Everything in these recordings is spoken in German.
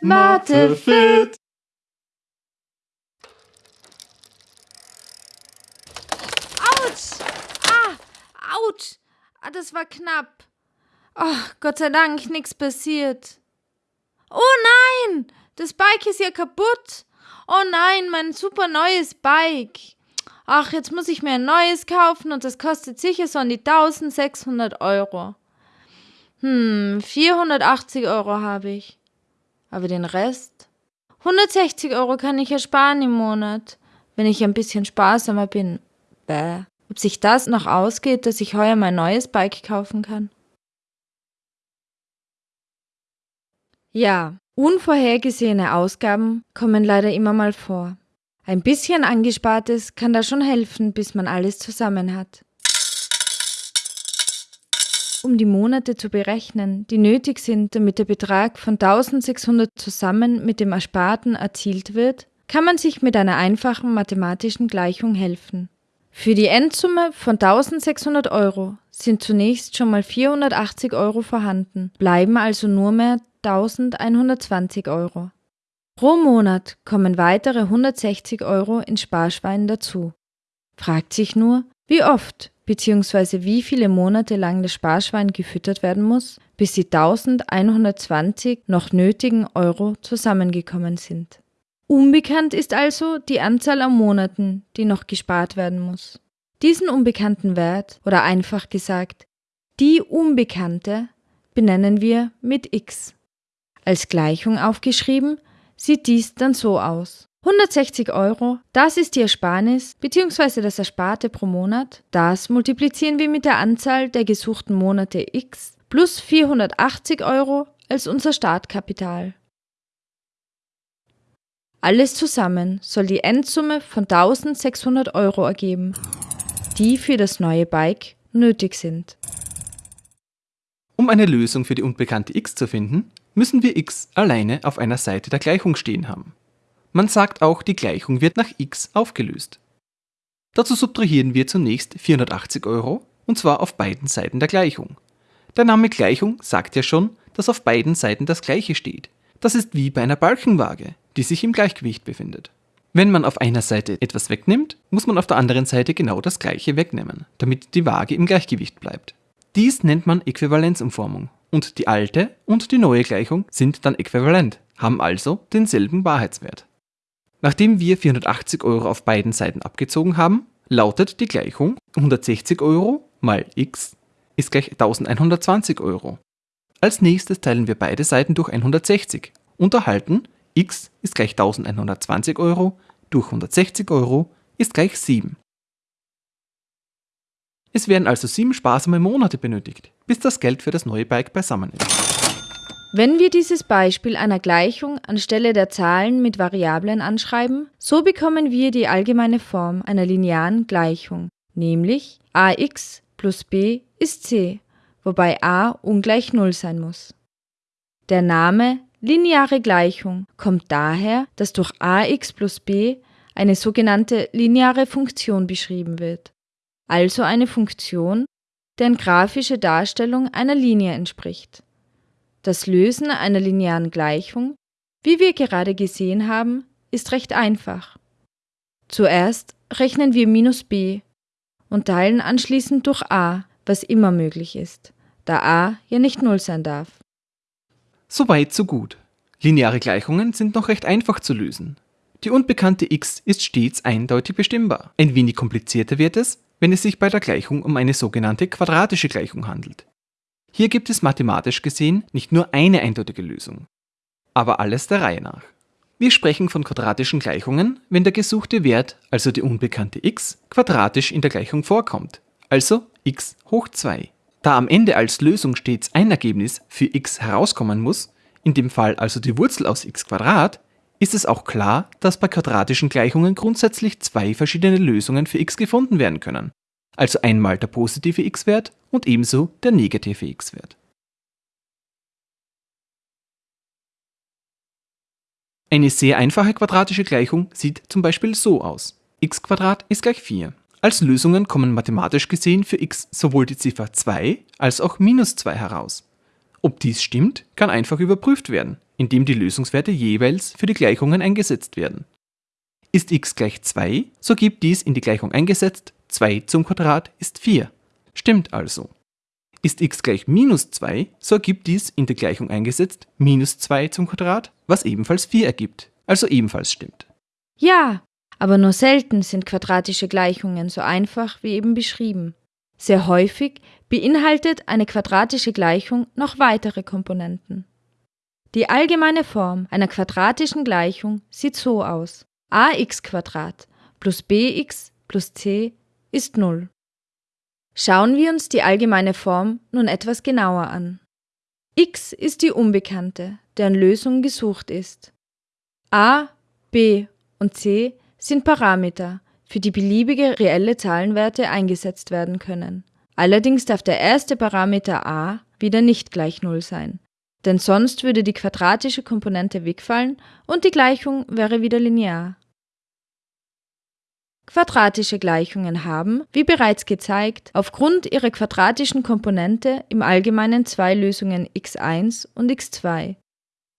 Mathe fit. Autsch! Ah, ouch! Ah, das war knapp. Oh, Gott sei Dank, nichts passiert. Oh nein! Das Bike ist ja kaputt. Oh nein, mein super neues Bike. Ach, jetzt muss ich mir ein neues kaufen und das kostet sicher so an die 1600 Euro. Hm, 480 Euro habe ich. Aber den Rest? 160 Euro kann ich ersparen im Monat, wenn ich ein bisschen sparsamer bin. Bäh. Ob sich das noch ausgeht, dass ich heuer mein neues Bike kaufen kann? Ja, unvorhergesehene Ausgaben kommen leider immer mal vor. Ein bisschen angespartes kann da schon helfen, bis man alles zusammen hat. Um die Monate zu berechnen, die nötig sind, damit der Betrag von 1600 zusammen mit dem Ersparten erzielt wird, kann man sich mit einer einfachen mathematischen Gleichung helfen. Für die Endsumme von 1600 Euro sind zunächst schon mal 480 Euro vorhanden, bleiben also nur mehr 1120 Euro. Pro Monat kommen weitere 160 Euro ins Sparschwein dazu. Fragt sich nur, wie oft bzw. wie viele Monate lang das Sparschwein gefüttert werden muss, bis die 1120 noch nötigen Euro zusammengekommen sind. Unbekannt ist also die Anzahl an Monaten, die noch gespart werden muss. Diesen unbekannten Wert, oder einfach gesagt, die Unbekannte, benennen wir mit x. Als Gleichung aufgeschrieben sieht dies dann so aus. 160 Euro, das ist die Ersparnis bzw. das Ersparte pro Monat. Das multiplizieren wir mit der Anzahl der gesuchten Monate x plus 480 Euro als unser Startkapital. Alles zusammen soll die Endsumme von 1600 Euro ergeben, die für das neue Bike nötig sind. Um eine Lösung für die unbekannte x zu finden, müssen wir x alleine auf einer Seite der Gleichung stehen haben. Man sagt auch, die Gleichung wird nach x aufgelöst. Dazu subtrahieren wir zunächst 480 Euro, und zwar auf beiden Seiten der Gleichung. Der Name Gleichung sagt ja schon, dass auf beiden Seiten das gleiche steht. Das ist wie bei einer Balkenwaage die sich im Gleichgewicht befindet. Wenn man auf einer Seite etwas wegnimmt, muss man auf der anderen Seite genau das gleiche wegnehmen, damit die Waage im Gleichgewicht bleibt. Dies nennt man Äquivalenzumformung und die alte und die neue Gleichung sind dann äquivalent, haben also denselben Wahrheitswert. Nachdem wir 480 Euro auf beiden Seiten abgezogen haben, lautet die Gleichung 160 Euro mal x ist gleich 1120 Euro. Als nächstes teilen wir beide Seiten durch 160 und erhalten x ist gleich 1120 Euro durch 160 Euro ist gleich 7. Es werden also sieben sparsame Monate benötigt, bis das Geld für das neue Bike beisammen ist. Wenn wir dieses Beispiel einer Gleichung anstelle der Zahlen mit Variablen anschreiben, so bekommen wir die allgemeine Form einer linearen Gleichung, nämlich ax plus b ist c, wobei a ungleich 0 sein muss. Der Name Lineare Gleichung kommt daher, dass durch ax plus b eine sogenannte lineare Funktion beschrieben wird, also eine Funktion, deren grafische Darstellung einer Linie entspricht. Das Lösen einer linearen Gleichung, wie wir gerade gesehen haben, ist recht einfach. Zuerst rechnen wir minus b und teilen anschließend durch a, was immer möglich ist, da a ja nicht 0 sein darf. So weit, so gut. Lineare Gleichungen sind noch recht einfach zu lösen. Die unbekannte x ist stets eindeutig bestimmbar. Ein wenig komplizierter wird es, wenn es sich bei der Gleichung um eine sogenannte quadratische Gleichung handelt. Hier gibt es mathematisch gesehen nicht nur eine eindeutige Lösung. Aber alles der Reihe nach. Wir sprechen von quadratischen Gleichungen, wenn der gesuchte Wert, also die unbekannte x, quadratisch in der Gleichung vorkommt, also x hoch 2. Da am Ende als Lösung stets ein Ergebnis für x herauskommen muss, in dem Fall also die Wurzel aus x ist es auch klar, dass bei quadratischen Gleichungen grundsätzlich zwei verschiedene Lösungen für x gefunden werden können. Also einmal der positive x-Wert und ebenso der negative x-Wert. Eine sehr einfache quadratische Gleichung sieht zum Beispiel so aus. x ist gleich 4. Als Lösungen kommen mathematisch gesehen für x sowohl die Ziffer 2 als auch minus 2 heraus. Ob dies stimmt, kann einfach überprüft werden, indem die Lösungswerte jeweils für die Gleichungen eingesetzt werden. Ist x gleich 2, so gibt dies in die Gleichung eingesetzt 2 zum Quadrat ist 4. Stimmt also. Ist x gleich minus 2, so ergibt dies in die Gleichung eingesetzt minus 2 zum Quadrat, was ebenfalls 4 ergibt, also ebenfalls stimmt. Ja, aber nur selten sind quadratische Gleichungen so einfach wie eben beschrieben. Sehr häufig beinhaltet eine quadratische Gleichung noch weitere Komponenten. Die allgemeine Form einer quadratischen Gleichung sieht so aus. ax plus bx plus c ist 0. Schauen wir uns die allgemeine Form nun etwas genauer an. x ist die Unbekannte, deren Lösung gesucht ist. a, b und c sind Parameter, für die beliebige reelle Zahlenwerte eingesetzt werden können. Allerdings darf der erste Parameter a wieder nicht gleich 0 sein, denn sonst würde die quadratische Komponente wegfallen und die Gleichung wäre wieder linear. Quadratische Gleichungen haben, wie bereits gezeigt, aufgrund ihrer quadratischen Komponente im Allgemeinen zwei Lösungen x1 und x2.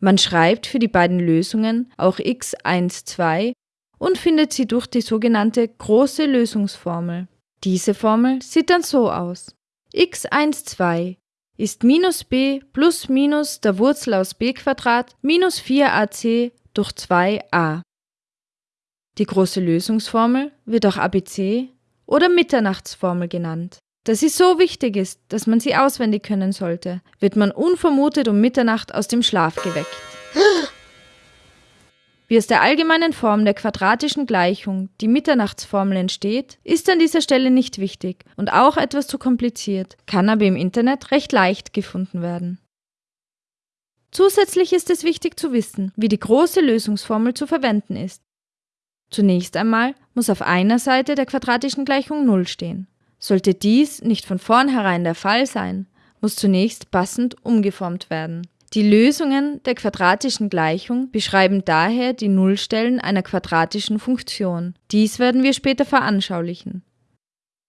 Man schreibt für die beiden Lösungen auch x1, 2 und findet sie durch die sogenannte große Lösungsformel. Diese Formel sieht dann so aus. x12 ist minus b plus minus der Wurzel aus b minus 4ac durch 2a. Die große Lösungsformel wird auch ABC oder Mitternachtsformel genannt. Da sie so wichtig ist, dass man sie auswendig können sollte, wird man unvermutet um Mitternacht aus dem Schlaf geweckt. Wie aus der allgemeinen Form der quadratischen Gleichung die Mitternachtsformel entsteht, ist an dieser Stelle nicht wichtig und auch etwas zu kompliziert, kann aber im Internet recht leicht gefunden werden. Zusätzlich ist es wichtig zu wissen, wie die große Lösungsformel zu verwenden ist. Zunächst einmal muss auf einer Seite der quadratischen Gleichung 0 stehen. Sollte dies nicht von vornherein der Fall sein, muss zunächst passend umgeformt werden. Die Lösungen der quadratischen Gleichung beschreiben daher die Nullstellen einer quadratischen Funktion. Dies werden wir später veranschaulichen.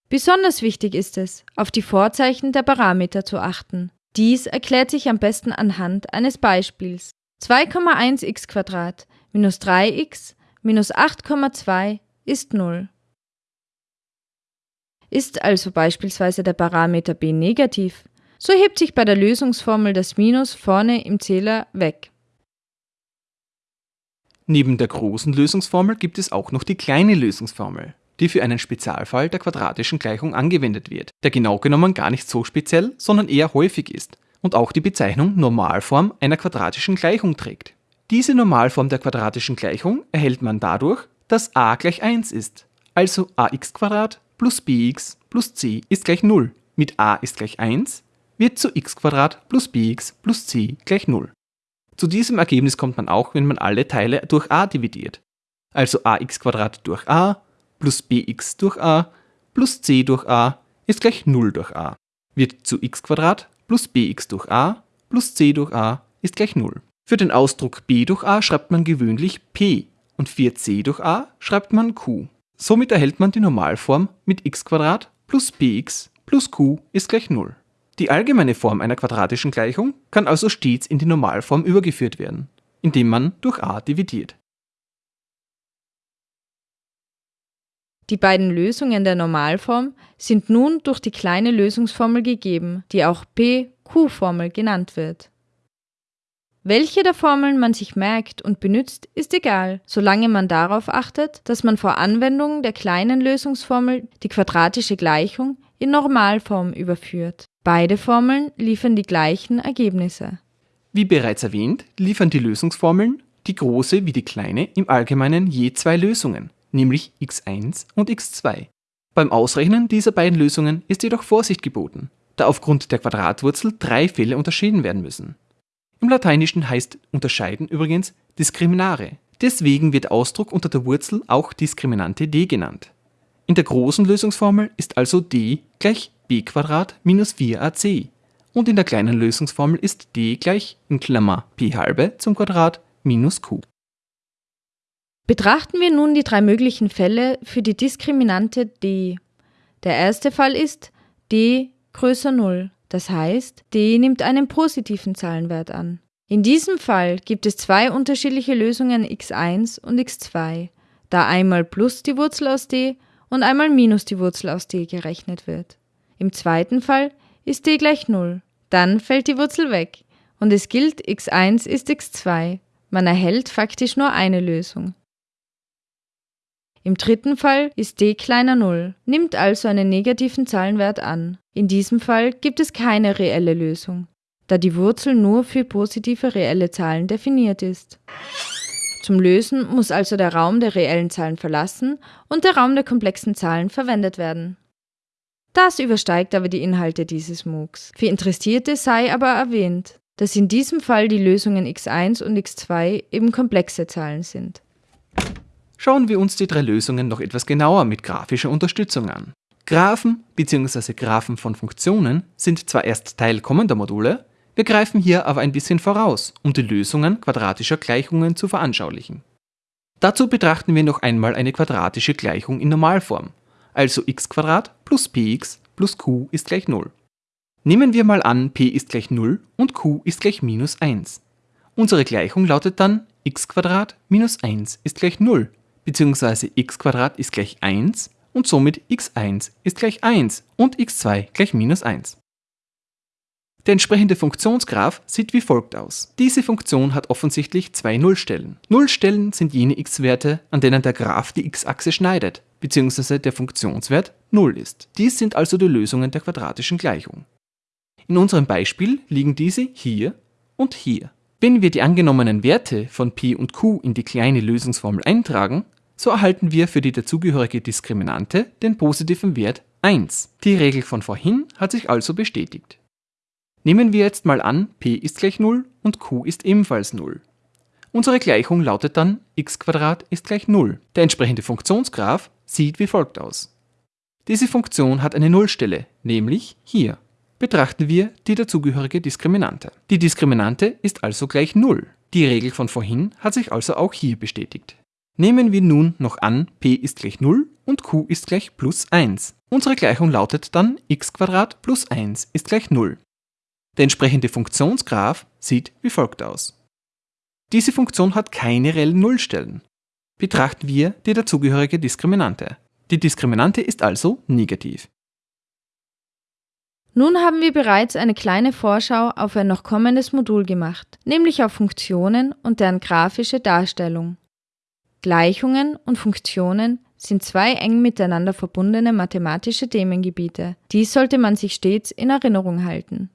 Besonders wichtig ist es, auf die Vorzeichen der Parameter zu achten. Dies erklärt sich am besten anhand eines Beispiels. 2,1x minus 3x minus 8,2 ist 0. Ist also beispielsweise der Parameter b negativ, so hebt sich bei der Lösungsformel das Minus vorne im Zähler weg. Neben der großen Lösungsformel gibt es auch noch die kleine Lösungsformel, die für einen Spezialfall der quadratischen Gleichung angewendet wird, der genau genommen gar nicht so speziell, sondern eher häufig ist und auch die Bezeichnung Normalform einer quadratischen Gleichung trägt. Diese Normalform der quadratischen Gleichung erhält man dadurch, dass a gleich 1 ist, also ax plus bx plus c ist gleich 0. Mit a ist gleich 1 wird zu x plus bx plus c gleich 0. Zu diesem Ergebnis kommt man auch, wenn man alle Teile durch a dividiert. Also ax durch a plus bx durch a plus c durch a ist gleich 0 durch a. Wird zu x plus bx durch a plus c durch a ist gleich 0. Für den Ausdruck b durch a schreibt man gewöhnlich p und für c durch a schreibt man q. Somit erhält man die Normalform mit x plus bx plus q ist gleich 0. Die allgemeine Form einer quadratischen Gleichung kann also stets in die Normalform übergeführt werden, indem man durch a dividiert. Die beiden Lösungen der Normalform sind nun durch die kleine Lösungsformel gegeben, die auch P-Q-Formel genannt wird. Welche der Formeln man sich merkt und benutzt, ist egal, solange man darauf achtet, dass man vor Anwendung der kleinen Lösungsformel die quadratische Gleichung in Normalform überführt. Beide Formeln liefern die gleichen Ergebnisse. Wie bereits erwähnt, liefern die Lösungsformeln, die große wie die kleine, im Allgemeinen je zwei Lösungen, nämlich x1 und x2. Beim Ausrechnen dieser beiden Lösungen ist jedoch Vorsicht geboten, da aufgrund der Quadratwurzel drei Fälle unterschieden werden müssen. Im Lateinischen heißt unterscheiden übrigens Diskriminare. Deswegen wird Ausdruck unter der Wurzel auch Diskriminante d genannt. In der großen Lösungsformel ist also d gleich b minus 4ac und in der kleinen Lösungsformel ist d gleich in Klammer p halbe zum Quadrat minus q. Betrachten wir nun die drei möglichen Fälle für die Diskriminante d. Der erste Fall ist d größer 0, das heißt, d nimmt einen positiven Zahlenwert an. In diesem Fall gibt es zwei unterschiedliche Lösungen x1 und x2, da einmal plus die Wurzel aus d und einmal minus die Wurzel aus d gerechnet wird. Im zweiten Fall ist d gleich 0. Dann fällt die Wurzel weg und es gilt x1 ist x2. Man erhält faktisch nur eine Lösung. Im dritten Fall ist d kleiner 0, nimmt also einen negativen Zahlenwert an. In diesem Fall gibt es keine reelle Lösung, da die Wurzel nur für positive reelle Zahlen definiert ist. Zum Lösen muss also der Raum der reellen Zahlen verlassen und der Raum der komplexen Zahlen verwendet werden. Das übersteigt aber die Inhalte dieses MOOCs. Für Interessierte sei aber erwähnt, dass in diesem Fall die Lösungen x1 und x2 eben komplexe Zahlen sind. Schauen wir uns die drei Lösungen noch etwas genauer mit grafischer Unterstützung an. Graphen bzw. Graphen von Funktionen sind zwar erst Teil kommender Module, wir greifen hier aber ein bisschen voraus, um die Lösungen quadratischer Gleichungen zu veranschaulichen. Dazu betrachten wir noch einmal eine quadratische Gleichung in Normalform, also x plus px plus q ist gleich 0. Nehmen wir mal an, p ist gleich 0 und q ist gleich minus 1. Unsere Gleichung lautet dann x minus 1 ist gleich 0 bzw. x ist gleich 1 und somit x1 ist gleich 1 und x2 gleich minus 1. Der entsprechende Funktionsgraph sieht wie folgt aus. Diese Funktion hat offensichtlich zwei Nullstellen. Nullstellen sind jene x-Werte, an denen der Graph die x-Achse schneidet, bzw. der Funktionswert 0 ist. Dies sind also die Lösungen der quadratischen Gleichung. In unserem Beispiel liegen diese hier und hier. Wenn wir die angenommenen Werte von p und q in die kleine Lösungsformel eintragen, so erhalten wir für die dazugehörige Diskriminante den positiven Wert 1. Die Regel von vorhin hat sich also bestätigt. Nehmen wir jetzt mal an, p ist gleich 0 und q ist ebenfalls 0. Unsere Gleichung lautet dann x ist gleich 0. Der entsprechende Funktionsgraph sieht wie folgt aus. Diese Funktion hat eine Nullstelle, nämlich hier. Betrachten wir die dazugehörige Diskriminante. Die Diskriminante ist also gleich 0. Die Regel von vorhin hat sich also auch hier bestätigt. Nehmen wir nun noch an, p ist gleich 0 und q ist gleich plus 1. Unsere Gleichung lautet dann x plus 1 ist gleich 0. Der entsprechende Funktionsgraph sieht wie folgt aus. Diese Funktion hat keine reellen Nullstellen. Betrachten wir die dazugehörige Diskriminante. Die Diskriminante ist also negativ. Nun haben wir bereits eine kleine Vorschau auf ein noch kommendes Modul gemacht, nämlich auf Funktionen und deren grafische Darstellung. Gleichungen und Funktionen sind zwei eng miteinander verbundene mathematische Themengebiete. Dies sollte man sich stets in Erinnerung halten.